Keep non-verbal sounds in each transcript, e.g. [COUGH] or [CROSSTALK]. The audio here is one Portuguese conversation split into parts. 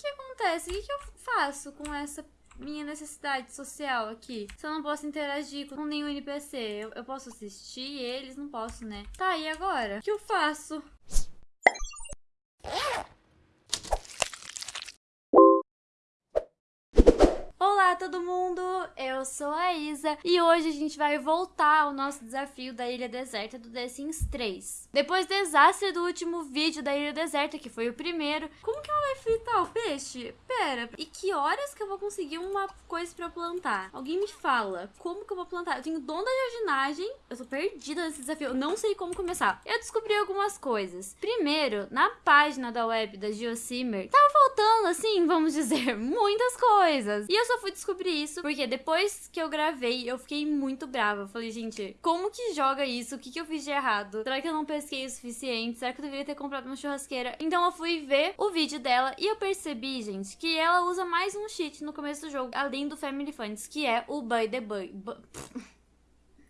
que acontece? O que, que eu faço com essa minha necessidade social aqui. Se eu não posso interagir com nenhum NPC, eu, eu posso assistir eles? Não posso, né? Tá, e agora? O que eu faço? Todo mundo, eu sou a Isa e hoje a gente vai voltar ao nosso desafio da Ilha Deserta do The Sims 3. Depois do desastre do último vídeo da Ilha Deserta, que foi o primeiro, como que ela vai fritar o peixe? Pera, e que horas que eu vou conseguir uma coisa pra plantar? Alguém me fala, como que eu vou plantar? Eu tenho dom da jardinagem, eu tô perdida nesse desafio, eu não sei como começar. Eu descobri algumas coisas. Primeiro, na página da web da Geosimmer, tava faltando, assim, vamos dizer, [LAUGHS] muitas coisas. E eu só fui descobrir isso porque depois que eu gravei, eu fiquei muito brava. Eu falei, gente, como que joga isso? O que, que eu fiz de errado? Será que eu não pesquei o suficiente? Será que eu deveria ter comprado uma churrasqueira? Então eu fui ver o vídeo dela e eu percebi, gente, que ela usa mais um cheat no começo do jogo, além do Family Funds, que é o Buy the Bug. Bu [LAUGHS]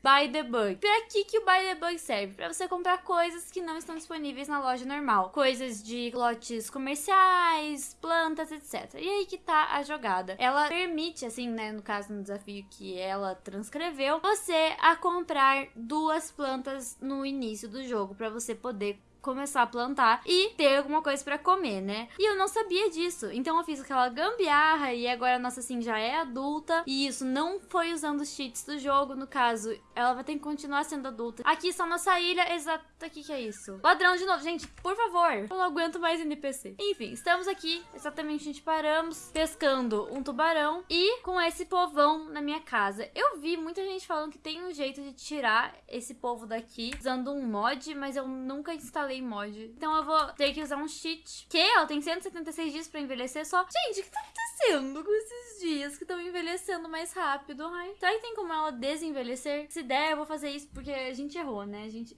Buy the Bug. Pra que, que o Buy the Bug serve? Pra você comprar coisas que não estão disponíveis na loja normal. Coisas de lotes comerciais, plantas, etc. E aí que tá a jogada. Ela permite, assim, né, no caso no desafio que ela transcreveu, você a comprar duas plantas no início do jogo pra você poder começar a plantar e ter alguma coisa para comer, né? E eu não sabia disso. Então eu fiz aquela gambiarra e agora a nossa Sim já é adulta. E isso não foi usando os cheats do jogo, no caso, ela vai ter que continuar sendo adulta. Aqui está nossa ilha, exato, o que que é isso? Ladrão de novo, gente, por favor. Eu não aguento mais NPC. Enfim, estamos aqui, exatamente a gente paramos, pescando um tubarão e com esse povão na minha casa. Eu vi muita gente falando que tem um jeito de tirar esse povo daqui usando um mod, mas eu nunca instalei instalei mod. Então eu vou ter que usar um cheat. Que ela tem 176 dias pra envelhecer só. Gente, o que tá acontecendo com esses dias que estão envelhecendo mais rápido? Ai, será que tem como ela desenvelhecer? Se der, eu vou fazer isso porque a gente errou, né? A gente...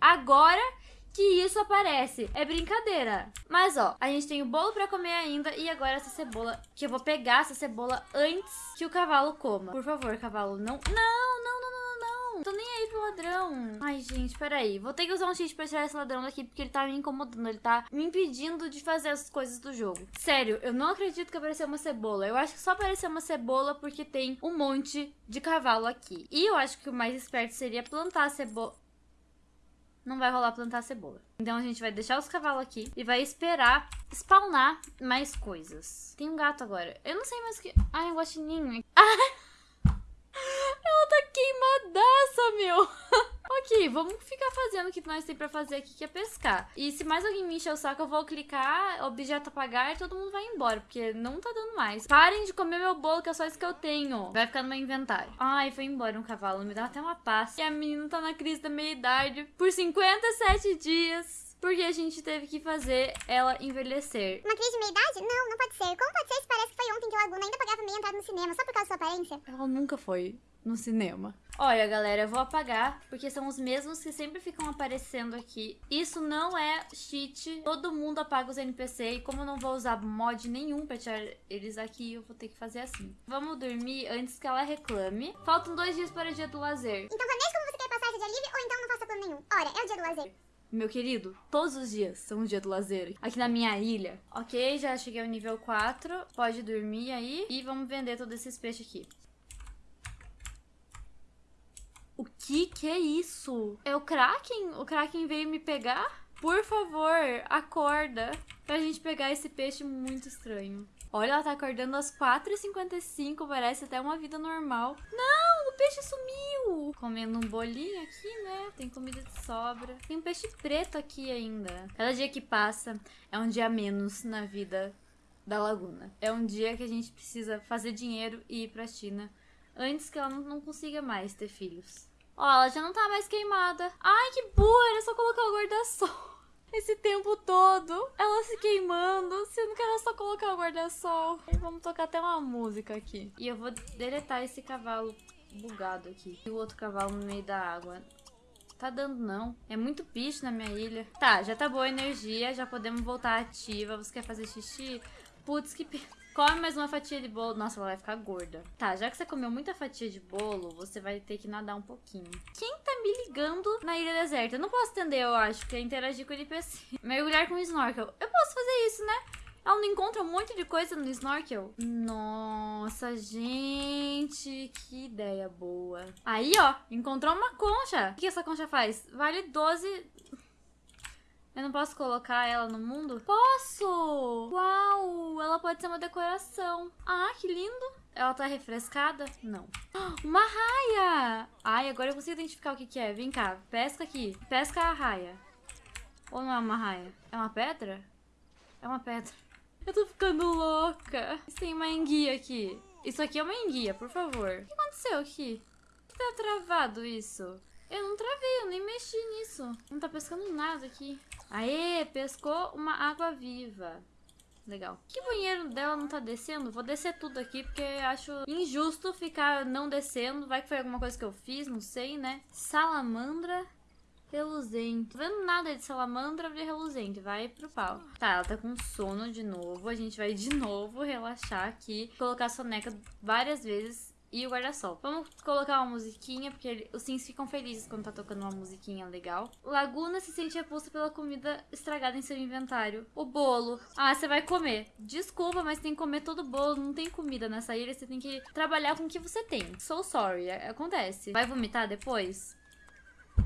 Agora que isso aparece. É brincadeira. Mas, ó, a gente tem o bolo pra comer ainda e agora essa cebola, que eu vou pegar essa cebola antes que o cavalo coma. Por favor, cavalo, não... Não, não. Tô nem aí pro ladrão. Ai, gente, peraí. Vou ter que usar um cheat pra tirar esse ladrão daqui, porque ele tá me incomodando. Ele tá me impedindo de fazer as coisas do jogo. Sério, eu não acredito que apareceu uma cebola. Eu acho que só apareceu uma cebola porque tem um monte de cavalo aqui. E eu acho que o mais esperto seria plantar a cebola não vai rolar plantar cebola. Então a gente vai deixar os cavalos aqui e vai esperar spawnar mais coisas. Tem um gato agora. Eu não sei mais o que... Ai, um guaxininho. [LAUGHS] Ah! Queimadaça, meu. [LAUGHS] ok, vamos ficar fazendo o que nós temos pra fazer aqui, que é pescar. E se mais alguém me encher o saco, eu vou clicar, objeto apagar e todo mundo vai embora, porque não tá dando mais. Parem de comer meu bolo, que é só isso que eu tenho. Vai ficar no meu inventário. Ai, foi embora um cavalo, me dá até uma paz. E a menina tá na crise da meia-idade por 57 dias. Porque a gente teve que fazer ela envelhecer. Uma crise de meia-idade? Não, não pode ser. Como pode ser se parece que foi ontem que Laguna ainda pagava meia entrada no cinema só por causa da sua aparência? Ela nunca foi no cinema. Olha, galera, eu vou apagar, porque são os mesmos que sempre ficam aparecendo aqui. Isso não é cheat, todo mundo apaga os NPC, e como eu não vou usar mod nenhum pra tirar eles aqui, eu vou ter que fazer assim. Vamos dormir antes que ela reclame. Faltam dois dias para o dia do lazer. Então planeje como você quer passar esse dia livre, ou então não faça plano nenhum. Ora, é o dia do lazer. Meu querido, todos os dias são o dia do lazer. Aqui na minha ilha. Ok, já cheguei ao nível 4. Pode dormir aí. E vamos vender todos esses peixes aqui. O que que é isso? É o Kraken? O Kraken veio me pegar? Por favor, acorda. Pra gente pegar esse peixe muito estranho. Olha, ela tá acordando às 4h55, parece até uma vida normal. Não, o peixe sumiu! Comendo um bolinho aqui, né? Tem comida de sobra. Tem um peixe preto aqui ainda. Cada dia que passa é um dia menos na vida da laguna. É um dia que a gente precisa fazer dinheiro e ir pra China antes que ela não consiga mais ter filhos. Ó, ela já não tá mais queimada. Ai, que boa! Era só colocar o guarda-sol. [LAUGHS] Esse tempo todo, ela se queimando, sendo que era só colocar o guarda-sol. Vamos tocar até uma música aqui. E eu vou deletar esse cavalo bugado aqui. E o outro cavalo no meio da água. Tá dando não. É muito bicho na minha ilha. Tá, já tá boa a energia, já podemos voltar ativa. Você quer fazer xixi? Putz, que pena. Come mais uma fatia de bolo. Nossa, ela vai ficar gorda. Tá, já que você comeu muita fatia de bolo, você vai ter que nadar um pouquinho. Quem tá me ligando na ilha deserta. Eu não posso atender, eu acho, porque é interagir com o NPC. [LAUGHS] Mergulhar com o snorkel. Eu posso fazer isso, né? Ela não encontra um monte de coisa no snorkel? Nossa, gente, que ideia boa. Aí, ó, encontrou uma concha. O que essa concha faz? Vale 12... Eu não posso colocar ela no mundo? Posso! Uau! Ela pode ser uma decoração. Ah, que lindo! Ela tá refrescada? Não. [GASPS] Uma raia! Ai, agora eu consigo identificar o que que é. Vem cá, pesca aqui. Pesca a raia. Ou não é uma raia? É uma pedra? É uma pedra. [LAUGHS] Eu tô ficando louca. Tem uma enguia aqui. Isso aqui é uma enguia, por favor. O que aconteceu aqui? Que tá travado isso? Eu não travei, eu nem mexi nisso. Não tá pescando nada aqui. Aê, pescou uma água viva. Legal. Que banheiro dela não tá descendo? Vou descer tudo aqui, porque acho injusto ficar não descendo. Vai que foi alguma coisa que eu fiz, não sei, né? Salamandra reluzente. Tô vendo nada de salamandra de reluzente. Vai pro pau. Tá, ela tá com sono de novo. A gente vai de [LAUGHS] novo relaxar aqui. Colocar a soneca várias vezes e o guarda-sol. Vamos colocar uma musiquinha, porque os sims ficam felizes quando tá tocando uma musiquinha legal. Laguna se sente repulsa pela comida estragada em seu inventário. O bolo. Ah, você vai comer. Desculpa, mas tem que comer todo o bolo. Não tem comida nessa ilha, você tem que trabalhar com o que você tem. So sorry, acontece. Vai vomitar depois?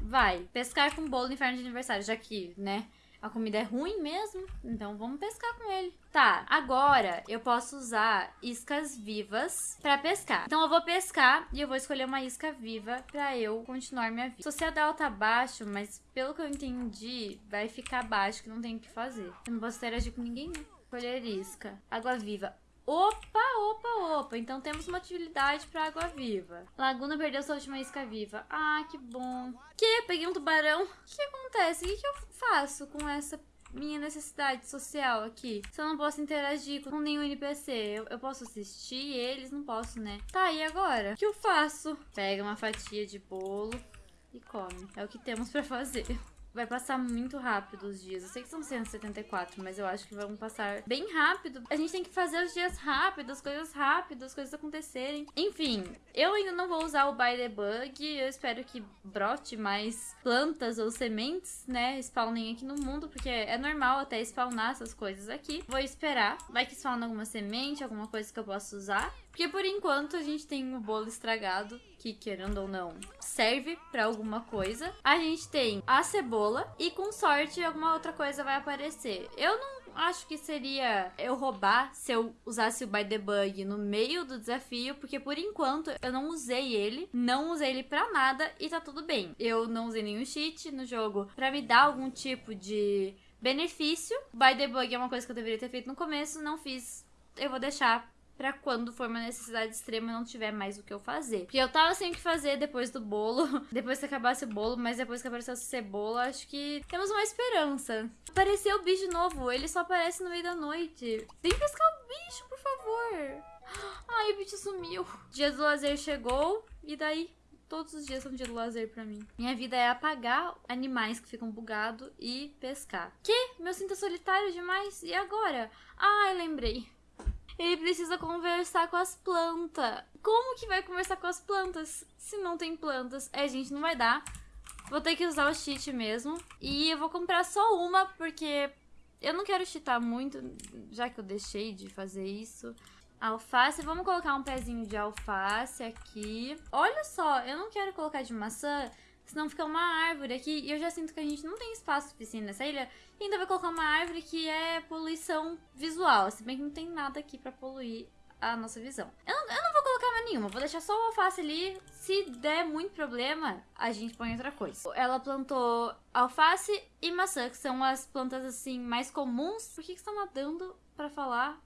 Vai. Pescar com bolo no inferno de aniversário, já que, né? A comida é ruim mesmo, então vamos pescar com ele. Tá, agora eu posso usar iscas vivas pra pescar. Então eu vou pescar e eu vou escolher uma isca viva pra eu continuar minha vida. Social dela tá baixo, mas pelo que eu entendi, vai ficar baixo, que não tem o que fazer. Eu não posso interagir com ninguém, né? Escolher isca. Água viva. Opa, opa, opa. Então temos uma utilidade para água viva. Laguna perdeu sua última isca viva. Ah, que bom. Que? Peguei um tubarão. O que acontece? O que, que eu faço com essa minha necessidade social aqui. Se eu não posso interagir com nenhum NPC, eu, eu, posso assistir eles? Não posso, né? Tá, e agora? O que eu faço? Pega uma fatia de bolo e come. É o que temos pra fazer vai passar muito rápido os dias. Eu sei que são 174, mas eu acho que vão passar bem rápido. A gente tem que fazer os dias rápidos, as coisas rápidas, as coisas acontecerem. Enfim, eu ainda não vou usar o By the Bug. Eu espero que brote mais plantas ou sementes, né? Spawnem aqui no mundo, porque é normal até spawnar essas coisas aqui. Vou esperar. Vai que spawna alguma semente, alguma coisa que eu possa usar. Porque por enquanto a gente tem o bolo estragado, que querendo ou não, serve para alguma coisa. A gente tem a cebola e com sorte alguma outra coisa vai aparecer. Eu não acho que seria eu roubar se eu usasse o By Debug no meio do desafio, porque por enquanto eu não usei ele, não usei ele pra nada e tá tudo bem. Eu não usei nenhum cheat no jogo para me dar algum tipo de benefício. By Debug é uma coisa que eu deveria ter feito no começo, não fiz. Eu vou deixar para quando for uma necessidade extrema e não tiver mais o que eu fazer. Porque eu tava sem o que fazer depois do bolo, [LAUGHS] depois que acabasse o bolo, mas depois que apareceu a cebola, acho que temos uma esperança. Apareceu o bicho novo, ele só aparece no meio da noite. Que pescar o bicho, por favor. [GASPS] Ai, o bicho sumiu. Dia do lazer chegou, e daí? Todos os dias são dia do lazer pra mim. Minha vida é apagar animais que ficam bugados e pescar. Que? Meu cinto é solitário demais? E agora? Ai, lembrei. Ele precisa conversar com as plantas. Como que vai conversar com as plantas se não tem plantas? É, gente, não vai dar. Vou ter que usar o cheat mesmo. E eu vou comprar só uma, porque eu não quero cheatar muito, já que eu deixei de fazer isso. Alface, vamos colocar um pezinho de alface aqui. Olha só, eu não quero colocar de maçã, senão fica uma árvore aqui. E eu já sinto que a gente não tem espaço suficiente nessa ilha. E ainda vai colocar uma árvore que é poluição visual. Se bem que não tem nada aqui pra poluir a nossa visão. Eu não, eu não vou colocar mais nenhuma, vou deixar só o alface ali. Se der muito problema, a gente põe outra coisa. Ela plantou alface e maçã, que são as plantas assim mais comuns. Por que, que você tá nadando pra falar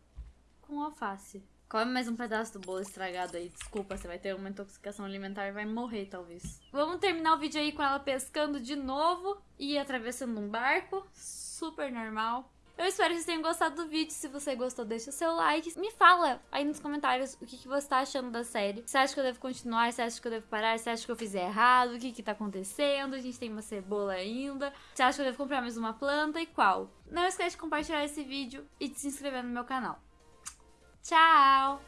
com alface? Come mais um pedaço do bolo estragado aí. Desculpa, você vai ter uma intoxicação alimentar e vai morrer, talvez. Vamos terminar o vídeo aí com ela pescando de novo e atravessando um barco. Super normal. Eu espero que vocês tenham gostado do vídeo. Se você gostou, deixa o seu like. Me fala aí nos comentários o que, que você tá achando da série. Você acha que eu devo continuar? Você acha que eu devo parar? Você acha que eu fiz errado? O que que tá acontecendo? A gente tem uma cebola ainda. Você acha que eu devo comprar mais uma planta? E qual? Não esquece de compartilhar esse vídeo e de se inscrever no meu canal. Tchau!